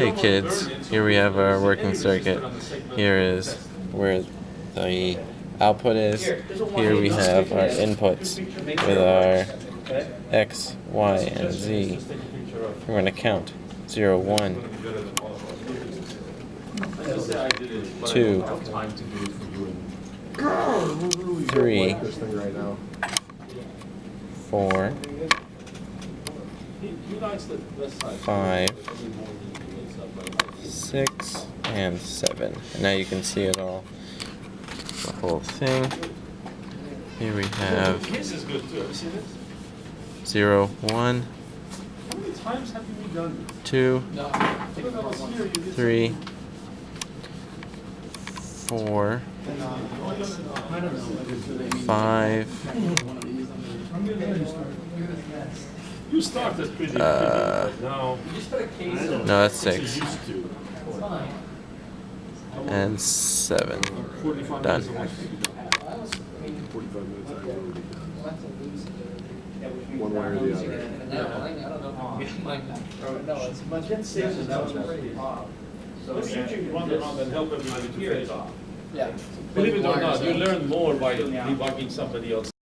Hey kids, here we have our working circuit. Here is where the output is. Here we have our inputs with our X, Y, and Z. We're going to count 0, 1, 2, 3, 4, 5, 6, and 7. And now you can see it all. The whole thing. Here we have His is good too. Have you seen it? 0, 1, How many times have you done 2, this? When I was here, you did 3, 4, 5, You started pretty, pretty Uh, good. Now, no, that's 6, and 7. 45 Done. minutes a week. 45 minutes. I really did. One way or the other. Let's usually run around and help everybody to phase off. Yeah. Believe it or not, you learn more by debugging somebody else.